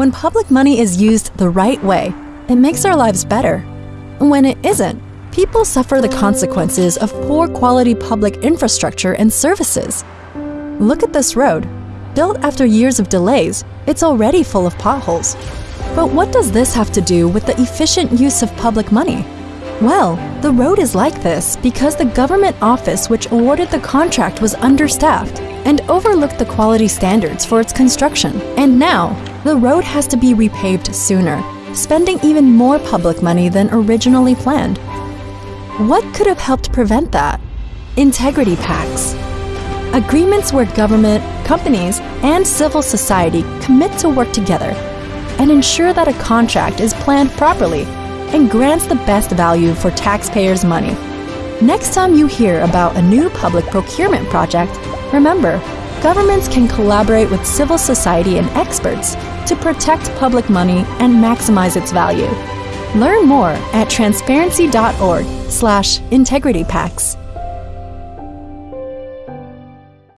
When public money is used the right way, it makes our lives better. When it isn't, people suffer the consequences of poor quality public infrastructure and services. Look at this road. Built after years of delays, it's already full of potholes. But what does this have to do with the efficient use of public money? Well, the road is like this because the government office which awarded the contract was understaffed and overlooked the quality standards for its construction. And now, the road has to be repaved sooner, spending even more public money than originally planned. What could have helped prevent that? Integrity pacts. Agreements where government, companies, and civil society commit to work together and ensure that a contract is planned properly and grants the best value for taxpayers' money. Next time you hear about a new public procurement project, remember, governments can collaborate with civil society and experts to protect public money and maximize its value. Learn more at transparency.org slash integritypacts.